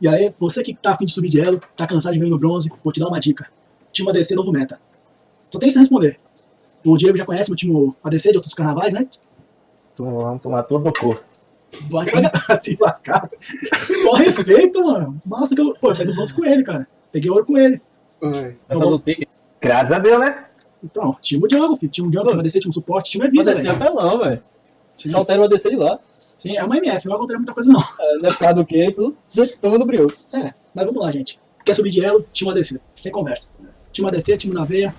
E aí, você que tá afim de subir de elo, tá cansado de vir no bronze, vou te dar uma dica. Time ADC novo meta. Só tem que você responder. O Diego já conhece o time ADC de outros carnavais, né? Vamos tomar todo no corpo. Vai devagar, se lascar. Com respeito, mano. Nossa, que eu. Pô, eu saí do bronze com ele, cara. Peguei ouro com ele. Vai Então, pique. Graças a Deus, né? Então, time jungle, filho. Time jungle, time ADC, time suporte, time é vida, descer velho. apelão, velho. Altera o ADC de lá. Sim, é uma MF, não vai alterar muita coisa, não. É, Não é por causa do quê? Tudo tomando brilho. É, mas vamos lá, gente. Quer subir de elo? Time ADC. Sem conversa. Time ADC, time na veia.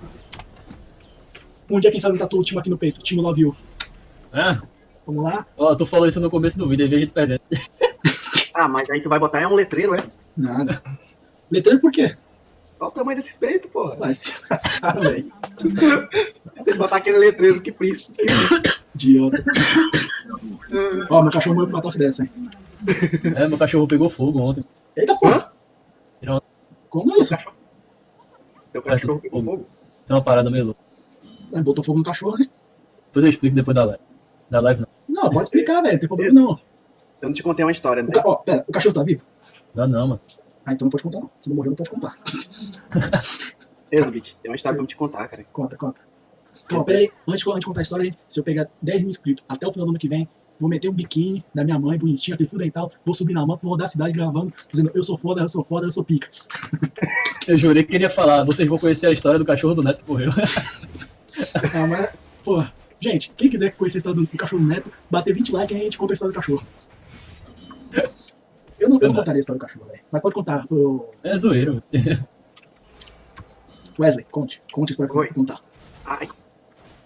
Um dia, quem sabe, tá todo o time aqui no peito. Time Love You. É. Vamos lá? Ó, tu falou isso no começo do vídeo, aí veio a gente perdendo. Ah, mas aí tu vai botar é um letreiro, é? Nada. Letreiro por quê? Qual o tamanho desse peito, porra? Vai se lascar, velho. Tem que botar aquele letreiro que príncipe. Idiota. Ó, meu cachorro morreu pra matar se dessa, hein? É, meu cachorro pegou fogo ontem. Eita porra! Tirou- Como é isso? Teu cachorro pegou fogo. Isso é uma parada meio louca. É, botou fogo no cachorro, né? Depois eu explico depois da live. Da live não. Não, pode explicar, velho. Não tem problema não. Eu não te contei uma história, O, né? ca... ó, pera, o cachorro tá vivo? Dá não, mano. Ah, então não pode contar não. Se não morreu, não pode contar. Exabit, tem uma história pra eu te contar, cara. Conta, conta. Calma, pera aí. Antes, de- antes de contar a história, gente, se eu pegar 10 mil inscritos até o final do ano que vem, vou meter um biquíni da minha mãe, bonitinho, aquele fio dental, vou subir na moto, vou rodar a cidade gravando, dizendo eu sou foda, eu sou foda, eu sou pica. Eu jurei que queria falar. Vocês vão conhecer a história do cachorro do Neto que morreu. Ah, mas, pô, gente, quem quiser conhecer a história do, do cachorro do Neto, bater 20 likes e a gente conta a história do cachorro. Eu não, eu não contaria a história do cachorro, velho. Mas pode contar. Ô, É zoeiro. velho. Wesley, conte. Conte a história que você Oi. que contar. Ai.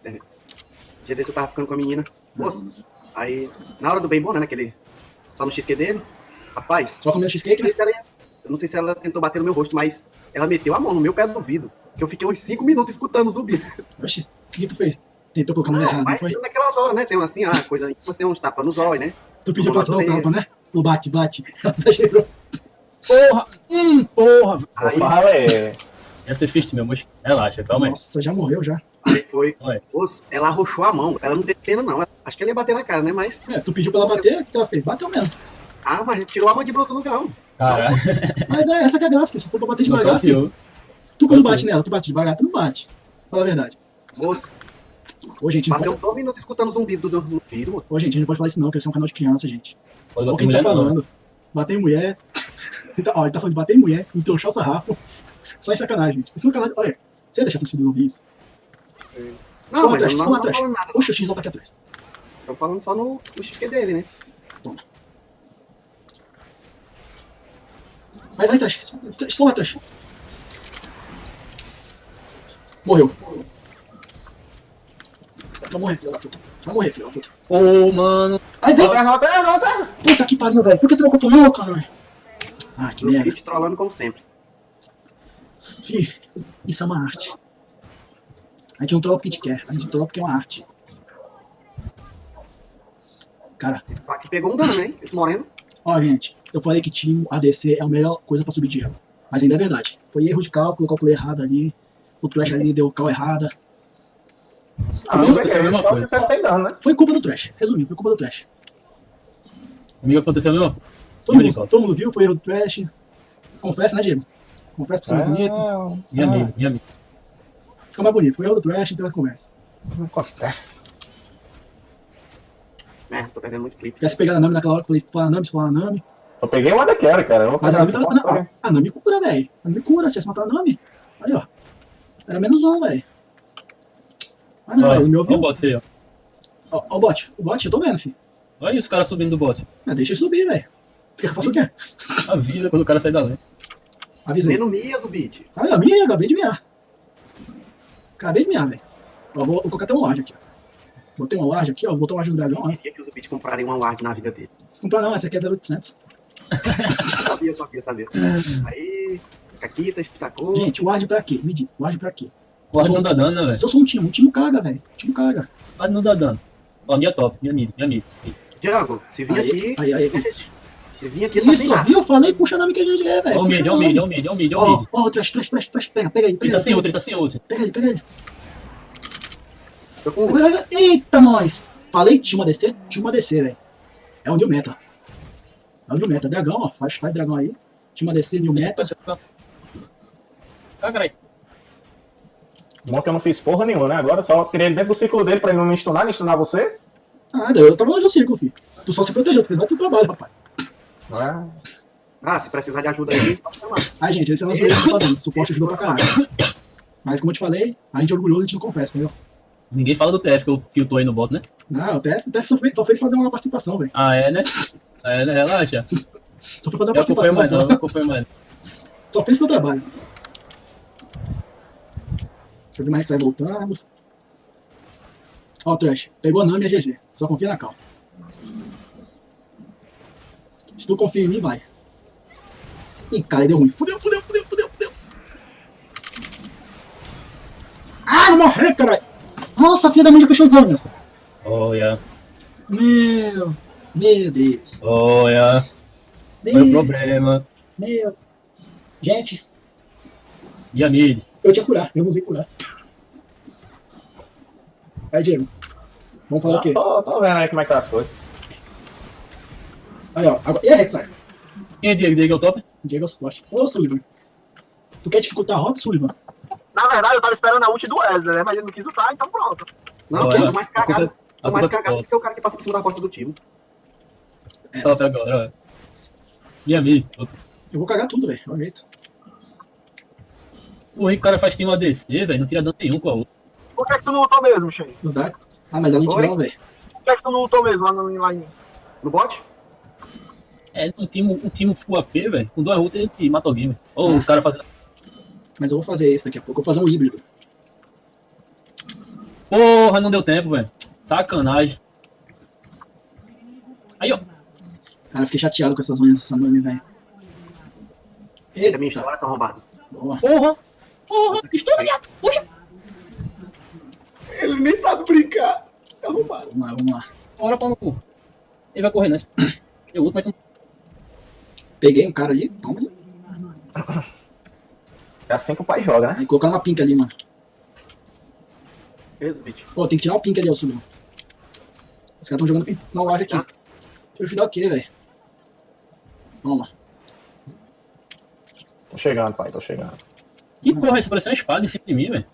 É. Dia desse eu tava ficando com a menina. Moço. Aí, na hora do bem bom, né? Naquele. Só no XQ dele. Rapaz, Só comendo cheesecake, eu né? não sei se ela- eu não sei se ela tentou bater no meu rosto, mas ela meteu a mão no meu pé do ouvido. Que eu fiquei uns 5 minutos escutando o zumbido. Oxi, o que, que tu fez? Tentou colocar a mão Ah, errada, não mas foi? naquelas horas, né? Tem assim, ah, coisa. Você tem uns tapas nos olhos, né? Tu pediu pra dar um tapa, né? No bate, bate. Exagerou. Porra! Hum, porra! Aí, Fala é. Ia ser fixe, meu moço. Relaxa, calma aí. Nossa, já morreu já. Aí foi. Moço, ela arrochou a mão. Ela não teve pena, não. Acho que ela ia bater na cara, né? Mas. É, tu pediu pra ela bater, o que ela fez? Bateu mesmo. Ah, mas tirou a mandíbula do lugar. ó. Caralho. Mas é, essa que é a graça. Se for pra bater Não devagar, filho. Tu quando bate nela, tu bate devagar, tu não bate. Fala a verdade. Moço, Ô, gente, não passei pode... uns dois minutos escutando o zumbido do do ouvido, moço. Ô, gente, a gente não pode falar isso não, que esse é um canal de criança, gente. Olha o que ele tá não. falando. Bater em mulher. Ele tá, ó, ele tá falando de bater em mulher, entorchar o sarrafo. Só em sacanagem, gente. Isso não é canal de... Olha, você deixa tu seguir ouvir isso. Não, Só mas atrás, eu só não, lá não atrás. Oxe, o X tá aqui atrás. Tô falando só no, no XQ dele, né? Vai, vai, atrás. Estou lá atrás. Morreu. Vai morrer, filho da puta. Vai morrer, filho da puta. Ô, mano. Ai, vem. Volta, volta, volta. Puta que pariu, velho. Por que tu não contou eu, caralho? Ah, que merda. te trollando como sempre. Fih, isso é uma arte. A gente não troca porque a gente quer, a gente troca porque é uma arte. Cara, Aqui pegou um dano, hein? Esse moreno. ó, gente, eu falei que time ADC é a melhor coisa pra subir de elo. Mas ainda é verdade. Foi erro de cálculo, calculei errado ali. O Trash ali deu cal errada. Ah, não, aconteceu a mesma que coisa. você não tem dano, né? Foi culpa do Trash. Resumindo, foi culpa do Trash. Comigo aconteceu a mesma coisa. Todo mundo, todo mundo viu, foi erro do Trash. Confessa, né, Diego? Confessa pra ser mais bonito. Ah, Minha ah, amiga, minha amiga. Fica mais bonito. Foi erro do Trash, então mais conversa. Não acontece. É, tô perdendo muito clipe. Tivesse pegado a Nami naquela hora que eu falei, se tu falar Nami, se tu falar Nami. Eu peguei uma daquela, cara. Eu Mas a Nami, tava, com a- Nami cura, velho. A Nami cura, se tivesse matado a Nami. Aí, ó. Era menos um, velho. Ah, não, Ó, velho. Ele me ó ouviu. o bot aí, ó. Ó, ó o bot. O bot, eu tô vendo, filho. Olha os caras subindo do bot. Ah, deixa ele subir, velho. Quer que eu faça o quê? Avisa quando o cara sai da lei. Avisei. Menos Mias, o beat. Ah, a minha, acabei de miar. Acabei de miar, velho. Ó, vou, vou colocar até um ward aqui, ó. Botei um ward aqui, ó. Botou um ward no dragão, ó. Queria que os beat comprarem uma ward na vida dele. Comprar não, essa aqui é 0800. Sabia, sabia, sabia. Aí, Caquita, destacou. Gente, ward pra quê? Me diz, ward pra quê? O Ward não dá dano, né, velho? Se eu sou um time, um time caga, velho. Um time caga. O Ward não dá dano. Ó, minha top, minha mid, minha mid. Django, se vir Aí, aqui, aí, aí, isso. Se vir aqui, tá Isso, nada. viu? Eu falei, puxa nome que a gente é, velho. Ó o mid, ó o mid, ó o mid, ó o mid, ó o Ó, trash, trash, trash, trash, pega, pega aí, Ele pega tá aí. sem ult, ele tá sem ult. Pega aí, pega aí. Tô com. Eita, nós! Falei, tinha uma DC, tinha uma DC, velho. É um new meta. É o New Meta. Dragão, ó. Faz, faz dragão aí. Time ADC, New Meta. Ah, caralho. Bom que eu não fiz porra nenhuma, né? Agora só tirei ele dentro do ciclo dele pra ele não me stunar, nem stunar você. Ah, eu tava longe do círculo, filho. Tu só se protegeu, tu fez mais seu trabalho, papai. Não é? Ah, se precisar de ajuda aí, pode chamar. Ah, gente, esse é o nosso jeito de fazendo. Suporte ajudou pra caralho. Mas como eu te falei, a gente é orgulhoso, a gente não confessa, entendeu? Ninguém fala do TF que eu, que eu tô aí no bot, né? Não, o TF, o TF só, fez, só fez fazer uma participação, velho. Ah, é, né? É, né? Relaxa. Só foi fazer uma Eu participação, mais não, só. eu acompanho mais. Só fez seu trabalho. Deixa eu ver mais que sai voltando. Ó, o Trash. Pegou a Nami e a GG. Só confia na calma. Se tu confia em mim, vai. Ih, cara, deu ruim. Fudeu, fudeu, fudeu, fudeu, fudeu. Ah, vou morrer, caralho. Nossa, a filha da mãe já fechou os olhos. Olha, Meu, meu Deus. olha. O Meu, problema. meu. Gente, E a mid? eu tinha curar, eu não usei curar. Aí, Diego. Vamos falar o quê? Tô, tô vendo aí como é que tá as coisas. Aí, ó. Agora, e a Rek'Sai? Quem é Diego? Diego é o top? Diego é o suporte. Ô, Sullivan. Tu quer dificultar a rota, Sullivan? Na verdade, eu tava esperando a ult do Wesley, né? Mas ele não quis lutar, então pronto. Não, que é mais a culpa- cagado. a É mais culpa- cagado do que o cara que passa por cima da porta do time. Top agora, ó. E a mid? Eu vou cagar tudo, velho. É o jeito. O Henrique, o cara faz tem um ADC, velho. Não tira dano nenhum com a outra. Por que, que tu não lutou mesmo, Shen? Não dá. Ah, mas dá Oi? lentidão, velho. Por que, que tu não lutou mesmo lá no lá em. No bot? É, um time, um time full AP, velho. Com duas ultas ele mata alguém, velho. Ou Ah. o cara fazendo. Mas eu vou fazer isso daqui a pouco. Eu vou fazer um híbrido. Porra, não deu tempo, velho. Sacanagem. Aí, ó. Cara, eu fiquei chateado com essas unhas dessa nome, velho. É minha Eita, história, são arrombado. boa. Porra. Porra. Estoura, viado. Puxa. Ele nem sabe brincar. É arrombado. Vamos lá, vamos lá. Bora pra no cu. Ele vai correr nessa. Eu luto, mas. Peguei um cara ali. Toma ali. É assim que o pai joga, né? Aí colocar uma pink ali, mano. Esse bitch. Pô, tem que tirar o pink ali, ó, Sullivan. Os caras estão jogando pink na loja aqui. Ah. Deixa eu dar o quê, velho? Vamos lá. Tô chegando, pai, tô chegando. Que porra, isso pareceu uma espada em cima de mim, velho.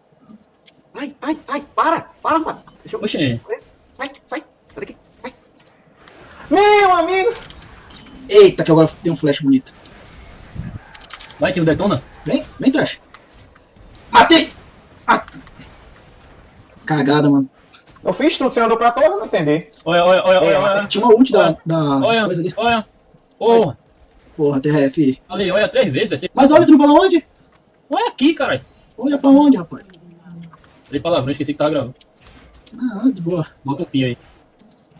Ai, ai, ai, para, para, mano. Deixa eu... Oxe, Sai, sai. Sai daqui. Sai. Meu amigo! Eita, que agora tem um flash bonito. vai, tio, detona. Vem, vem, trash. Matei! Ah. Cagada, mano. Eu fiz tudo, você andou pra toda, não entendi. Olha, olha, olha, olha, olha. Tinha uma ult da, da Olha, coisa ali. olha. Porra. Porra, TRF. Ali, olha três vezes, vai ser. Mas olha, tu não falou onde? Olha aqui, caralho. Olha pra onde, rapaz? Falei palavrão, esqueci que tava gravando. Ah, de boa. Bota um pi aí.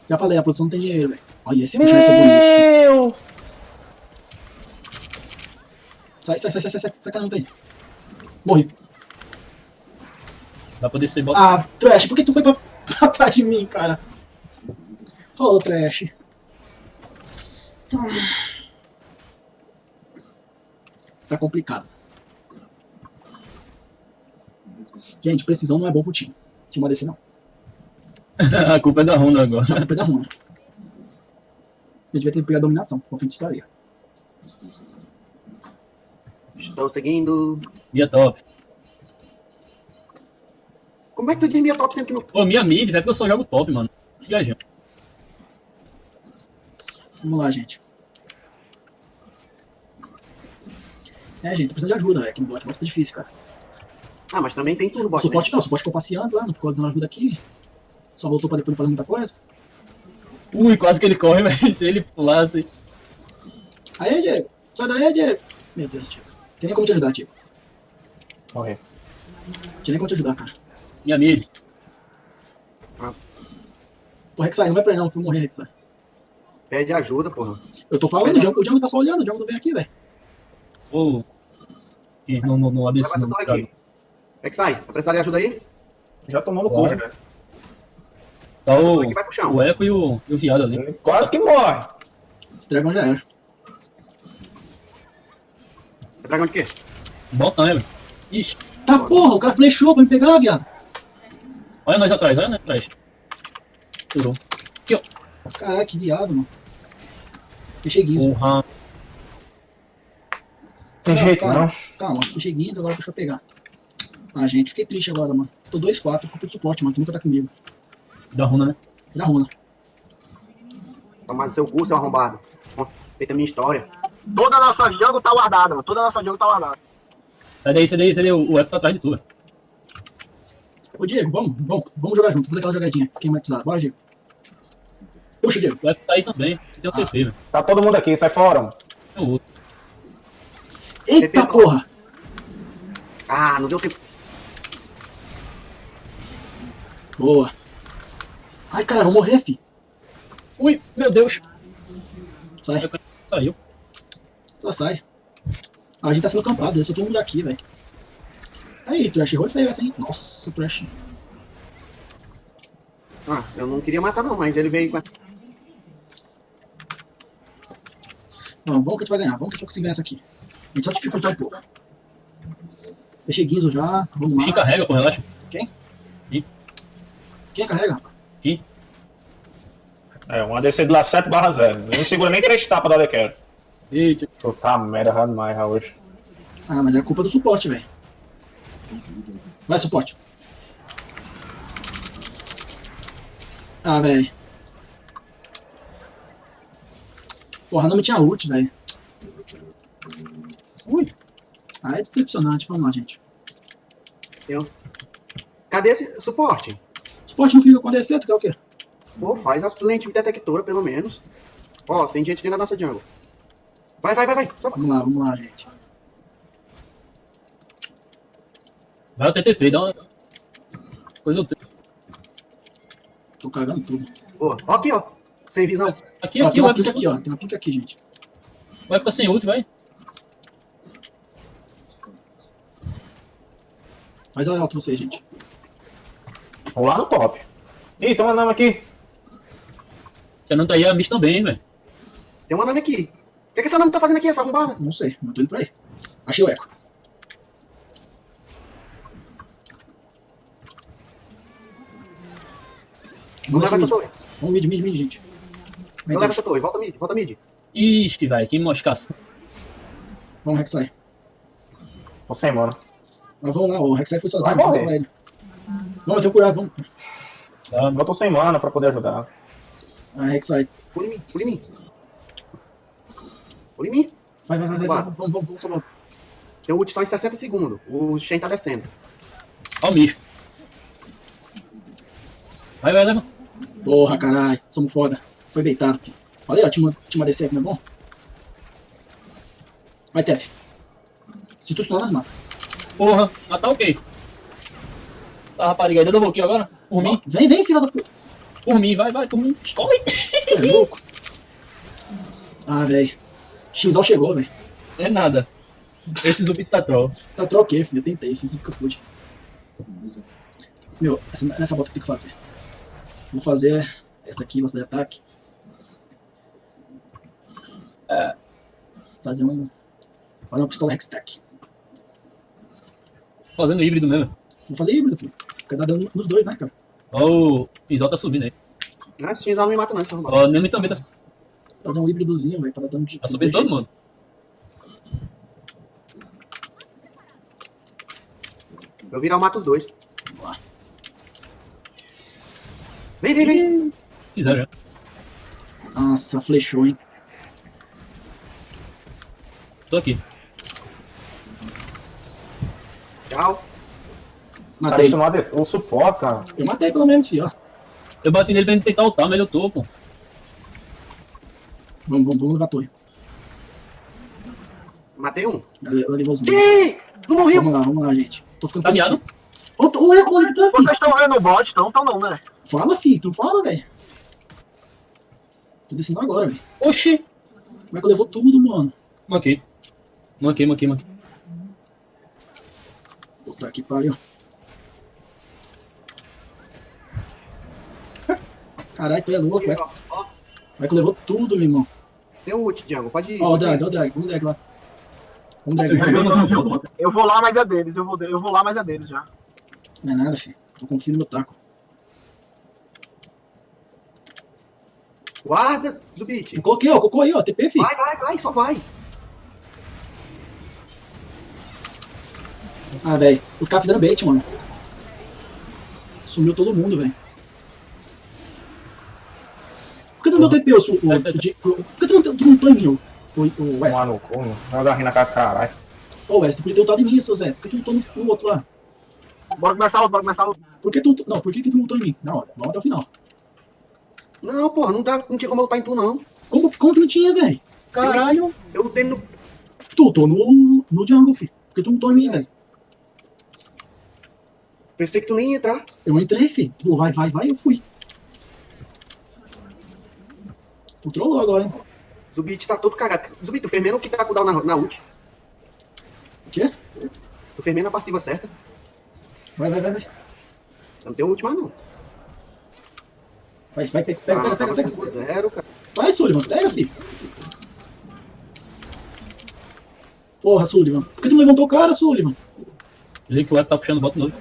Já falei, a produção não tem dinheiro, velho. Olha, esse puxão vai ser bonito. Meu! Sai, sai, sai, sai, sai, sai, sai, caramba aí. Morri. Vai poder ser bota. Ah, Trash, por que tu foi pra, pra trás de mim, cara? Ô, Trash. Tá complicado. Gente, precisão não é bom pro time. Time ADC não. a culpa é da Honda agora. Só que da ruim. Eu devia ter pegado a dominação, com feitiçaria. Estou seguindo. Minha top. Como é que tu diz minha top sendo que não... Pô, minha mid, velho, porque eu só jogo top, mano. Viajando. Vamos lá, gente. É, gente, tô precisando de ajuda, velho, aqui no bot. Bot tá difícil, cara. Ah, mas também tem tudo bot, suporte não, o suporte ficou passeando lá, não ficou dando ajuda aqui. Só voltou pra depois não fazer muita coisa. Ui, quase que ele corre, velho. Se ele pulasse. Aí, Diego. Sai daí, Diego. Meu Deus, Diego. Tem nem como te ajudar, Diego. Morri. Tem nem como te ajudar, cara. Minha mid. Pô, Rek'Sai, não vai pra aí não, tu vai morrer, Rek'Sai. Pede ajuda, porra. Eu tô falando, o Django, o Django tá só olhando, o Django não vem aqui, velho. Ô. Ih, Não, não, não, Leva ADC essa não. É sai. Vai precisar de ajuda aí? Já tomou no cu, Bora. né? Tá Essa o, torre aqui vai pro chão. o Eco e o, e o viado ali. Quase que morre. Esse dragão já era. É dragão de quê? Bota, né, velho? Ixi. Tá porra, o cara flechou pra me pegar, viado. Olha nós atrás, olha nós atrás. Furou. Aqui, ó. Caralho, que viado, mano. Fechei guinzo. Porra. Tem Não, jeito, calma. não. Calma, fechei guinzo, agora deixa eu pegar. Ah, gente, fiquei triste agora, mano. Tô 2-4, culpa do suporte, mano, que nunca tá comigo. Da runa, né? Da runa. Tomar no seu cu, seu arrombado. Feita a minha história. Toda a nossa jungle tá guardada, mano. Toda a nossa jungle tá guardada. Sai daí, sai daí, sai daí. O o Eco tá atrás de tu, velho. Ô, Diego, vamos, vamos, vamos jogar junto, fazer aquela jogadinha, esquematizada. Bora, Diego. Puxa, Diego. O Eco tá aí também. Tem o Ah. TP, velho. Tá todo mundo aqui, sai fora. mano. Tem o outro. Eita TP, porra! Ah, não deu tempo. Boa. Ai, cara, vou morrer, fi. Ui, meu Deus. Sai, Saiu. só sai. Ah, a gente tá sendo campado, eu só todo mundo aqui, velho. Aí, Trash, errou feio essa, hein? Nossa, Trash. Ah, eu não queria matar não, mas ele veio com a... Vamos, vamos que a gente vai ganhar, vamos que a gente vai conseguir ganhar essa aqui. A gente só dificultar um pouco. Deixei guinzo já, vamos lá. carrega, pô, relaxa. Quem carrega, rapaz? É, um ADC de lá 7 barra 0. Não segura nem três tapas da Dequero. Eita. Tu tá merda demais, Raul. Ah, mas é culpa do suporte, velho. Vai, suporte. Ah, velho. Porra, não me tinha ult, velho. Ui. Ah, é decepcionante. Vamos lá, gente. Cadê esse suporte? Suporte não fica ADC, tu quer o quê? Pô, faz a lente detectora, pelo menos. Ó, tem gente dentro da nossa jungle. Vai, vai, vai, vai. Só vai. Vamos lá, vamos lá, gente. Vai o TTP, dá uma. Coisa do tempo. Tô cagando tudo. Boa. Ó aqui, ó. Sem visão. Aqui, Ó, aqui, tem o uma pica aqui, ó. Tem uma pica aqui, gente. O Eco tá sem ult, vai. Faz a alto você, gente. Vou lá no top. Ih, toma nome aqui. Você não tá aí, a Miss também, hein, velho. Tem uma nome aqui. O que, que essa nome tá fazendo aqui, essa arrombada? Não sei, mas tô indo pra aí. Achei o eco. Não Vamos leva essa torre. Vamos mid, mid, mid, gente. Não leva essa torre. Volta mid, volta mid. Ixi, velho, que moscação. Vamos, Rek'Sai. Tô sem mana. Mas vamos lá, o Rek'Sai foi sozinho, Vai vamos morrer. ele. Vamos, eu tenho que curar, vamos. Tá? Eu tô sem mana pra poder ajudar. Ah, Rek'Sai. Pula em mim, pula em mim. Pula em mim. Vai, vai, vai, vai, Vai. vamos, vamos, vamos, vamos salvar. Tem o ult só em 60 segundos. O Shen tá descendo. Ó o Miss. Vai, vai, leva. Porra, caralho, somos foda. Foi beitado, filho. Falei, ó, tinha uma, tinha uma DC aqui, não é bom? Vai, Tef. Se tu stunar, nós mata. Porra, mas tá ok. Tá, rapariga, ainda deu um pouquinho agora? Por mim, Vem, vem, filha da puta. por mim, vai, vai, por mim. Escolhe. Tu é louco. Ah, velho. Xal chegou, velho. É nada. Esse zumbi tá troll. Tá troquei, filho. Eu tentei, fiz o que eu pude. Meu, essa, essa bota que eu tenho que fazer. Vou fazer essa aqui, você de ataque. Fazer um. Fazer uma pistola Hextech. Fazendo híbrido mesmo. Vou fazer híbrido, filho. Porque tá dando nos dois, né, cara? Ó, o Pinzol tá subindo aí. Não, esse Shen não me mata não. Ó, o Nemi também tá, Fazer um híbridozinho, velho, pra dar dano de. tá subindo todo mundo. Eu virar, eu mato os dois. Vem, vem, vem. Fizeram já. Nossa, flechou, hein? Tô aqui. Tchau. Tá Matei. no ADC. O suporte, cara. Eu matei pelo menos, ó. Eu bati nele pra ele tentar ultar, mas ele ultou, pô. Vamos, vamos, vamos levar a torre. Matei um. Ela levou os. Ih, não morreu. Vamos lá, vamos lá, gente. Tô ficando Tá positivo. é onde que tá, filho? Vocês estão vendo o bot, então tão não, né? Fala, filho. Tu fala, velho. Tô descendo agora, velho. Oxi. Como é que eu levou tudo, mano? Manquei. Manquei, manquei, manquei. Puta que pariu. Caralho, tu é louco, velho. é que eu levou tudo, meu irmão? Tem o ult, Django. Pode ir. Ó, o pode ir. drag, ó o drag. Vamos drag lá. Vamos drag lá. Eu vou lá, mas é deles. Eu vou, eu vou lá, mas é deles já. Não é nada, filho. Eu confio no meu taco. Guarda, Zubit. Eu coloquei, ó, colocou aí, ó, TP, fi. Vai, vai, vai, só vai. Ah, velho, os caras fizeram bait, mano. Sumiu todo mundo, velho. Por que tu não TP, o, o, Por que tu não, tu não mim, o, o, West? Tomar no cu, mano. Joga rir na cara do caralho. Ô, West, tu podia ter lutado em mim, seu Zé. Por que tu lutou no, no outro lá? Bora começar a luta, bora começar a luta. Por que tu, não, por que, que tu lutou em mim? Não, vamos até o final. Não, porra, não, dá, não tinha como lutar em tu, não. Como, como que não tinha, velho? Caralho. Eu lutei no. Tu lutou no, no jungle, fi. Por que tu não lutou em mim, velho? Pensei que tu nem ia entrar. Eu entrei, fi. Tu falou, vai, vai, vai, eu fui. Tu trollou agora, hein? Zubit tá todo cagado. Zubit, tu fez mesmo que tá com o down na, na ult. O quê? Tu fez mesmo a passiva certa. Vai, vai, vai, vai. Eu não tenho ult mais, não. Vai, vai, pega, pega, pega, Ah, pega, pega. 5-0, cara. Vai, Sullivan, pega, fi. Porra, Sullivan. Por que tu não levantou o cara, Sullivan? Ele que o Eco tá puxando o bota novo.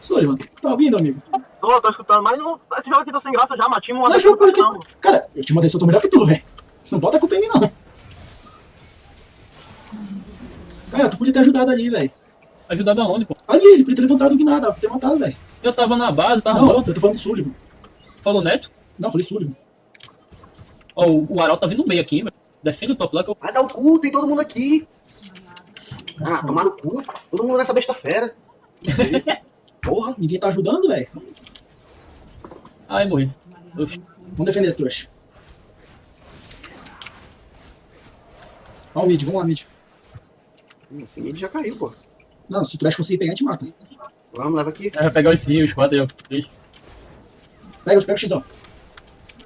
Sullivan, tá ouvindo, amigo? Tô, tô escutando, mas não, esse jogo aqui tá sem graça já, mas tinha uma Não, jogo porque... não. Cara, eu te mandei, eu tô melhor que tu, velho. Não bota a culpa em mim, não. Cara, tu podia ter ajudado ali, velho. Ajudado aonde, pô? Ali, ele podia ter levantado o Gnada, podia ter matado, velho. Eu tava na base, tava Não, morto. eu tô falando do Sullivan. Falou Neto. Não, falei Sullivan. Ó, o, o Aral tá vindo no meio aqui, velho. Defende o top lá que eu. Vai dar o cu, tem todo mundo aqui. Ah, tomar no cu. Todo mundo nessa besta fera. Porra. Ninguém tá ajudando, velho. Ai, morri. Oxi. Vamos defender a trouxa. Ó o mid, vamos lá, mid. Esse mid já caiu, pô. Não, se o trash conseguir pegar, a gente mata. Vamos, leva aqui. Vai pegar os 5, os 4 aí, ó. Três. Pega os pega o Xão.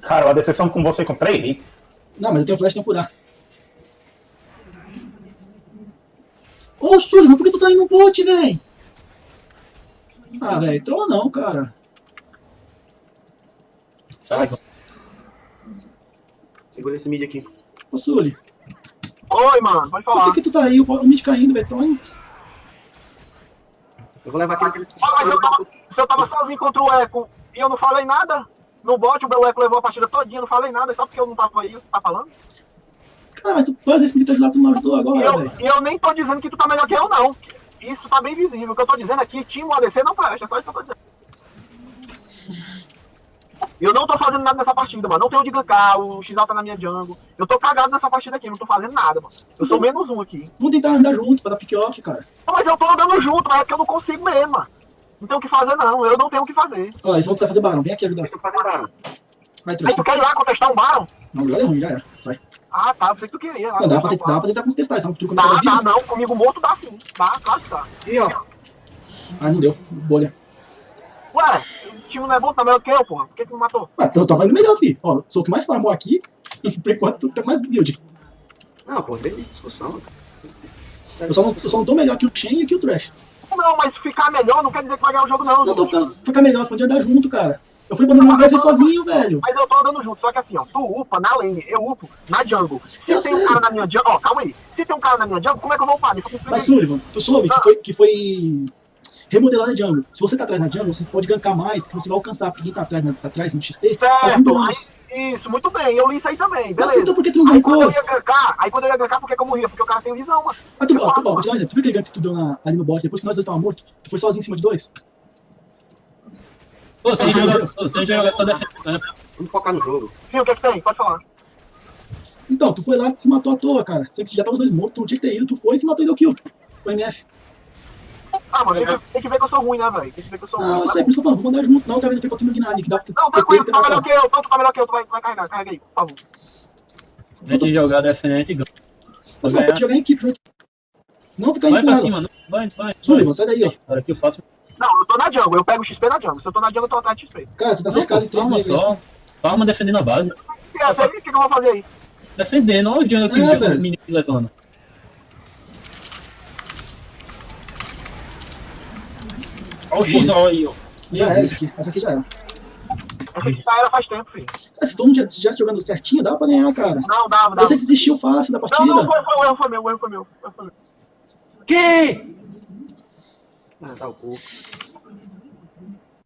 Cara, a decepção com você com 3 hits. Não, mas eu tenho flash, tenho curar. Ô, Sullivan, por que tu tá indo no bot, velho? Ah, velho, trolla não, cara. Tá, Segura esse mid aqui. Ô, Sully, Oi, mano, pode por falar. que, que tu tá aí? O, o mid caindo, velho. Indo. Eu vou levar aquele. Ó, mas eu tava, se eu tava sozinho contra o Eco e eu não falei nada, no bot o Eco levou a partida todinha, não falei nada, só porque eu não tava aí, tá falando? Cara, mas tu várias vezes me ajudar, tu não ajudou E agora, eu, velho. e eu nem tô dizendo que tu tá melhor que eu, não. Isso tá bem visível. O que eu tô dizendo aqui, time ADC não presta, é só isso que eu tô dizendo. Eu não tô fazendo nada nessa partida, mano. Não tenho de gankar, o XL tá na minha jungle. Eu tô cagado nessa partida aqui, não tô fazendo nada, mano. Eu sou menos um aqui. Vamos tentar andar junto pra dar pick-off, cara. Não, Mas eu tô andando junto, mas é porque eu não consigo mesmo, mano. Não tenho o que fazer, não. Eu não tenho o que fazer. Ó, eles vão tentar fazer barão. Vem aqui ajudar. Eu fazer barão. Vai, Aí trouxa. tu quer ir lá contestar um Baron? Não, já deu ruim, já era. Sai. Ah, tá. Pensei que tu queria. ir lá Não, dá pra, tentar, dá Baron. pra tentar contestar, dá, vivo. não. Comigo morto dá sim. Dá, claro que dá. E ó, Ah, não deu. Bolha. Ué, time não é bom, tá melhor que eu, porra. Por que tu me matou? Ué, eu tava indo melhor, fi. Ó, sou o que mais farmou aqui. E por enquanto tu tá mais build. não, pô, tem discussão. Eu só, não, eu só não tô melhor que o Shen e que o Trash. Não, mas ficar melhor não quer dizer que vai ganhar o jogo, não. Não tô ficando, ficar melhor, falando de andar junto, cara. Eu fui abandonando vezes sozinho, velho. Mas eu tô andando junto, só que assim, ó, tu upa na lane, eu upo na jungle. Se Eu tem sei. um cara na minha jungle, ó, calma aí. Se tem um cara na minha jungle, como é que eu vou upar? Me Mas. Sullivan, tu soube que foi, que foi remodelada a jungle. Se você tá atrás na jungle, você pode gankar mais, que você vai alcançar, porque quem tá atrás, na, tá atrás no XP, tá Certo, bônus. aí, isso, muito bem, eu li isso aí também, Mas beleza. então por que tu não Aí quando eu gankou? ia gankar, aí quando eu ia gankar, por que eu morria? Porque o cara tem visão, mano. Ah, tu, ó, tu, ó, vou te dar um exemplo. Tu viu aquele gank que tu deu na- ali no bot, depois que nós dois tava mortos? Tu foi sozinho em cima de dois? Pô, se a gente jogar, só defendendo, né? Vamos focar no jogo. Sim, o que que tem? Pode falar. Então, tu foi lá e se matou à toa, cara. Você que já tava os dois mortos, tu não tinha que ter ido, tu foi e se matou e deu kill. O MF. Ah, mano, tem que, tem que ver que eu sou ruim, né, velho? Tem que ver que eu sou Não, ruim. eu né? sei, por isso que eu falo, vamos andar junto. Não, tá vendo? Foi pra tu no Gnani, que dá pra Não, ter tranquilo, tu tá melhor matado. que eu, tu tá melhor que eu, tu vai, tu vai carregar, carrega aí, por favor. Gente jogar defendendo e ganha. Mas tu pode jogar em equipe junto. Não ficar Vai indo pra cima, não. Vai, vai. Sullivan, sai daí, ó. Agora que eu faço. Não, eu tô na jungle, eu pego o XP na jungle. Se eu tô na jungle, eu tô atrás de XP. Cara, tu tá Não, cercado em três Farma níveis. só. Farma defendendo a base. E aí, o que, que eu vou fazer aí? Defendendo, olha o jungle que É, o menino levando. Olha o X aí, ó. Já era essa aqui. Essa aqui já era. Essa aqui já era faz tempo, filho. É, se todo mundo já estivesse jogando certinho, dava pra ganhar, cara. Não, dava, dava. Você desistiu fácil da Não, partida. não, foi, foi, foi meu, o erro foi meu. o erro foi meu. Que? Ah, tá o cu.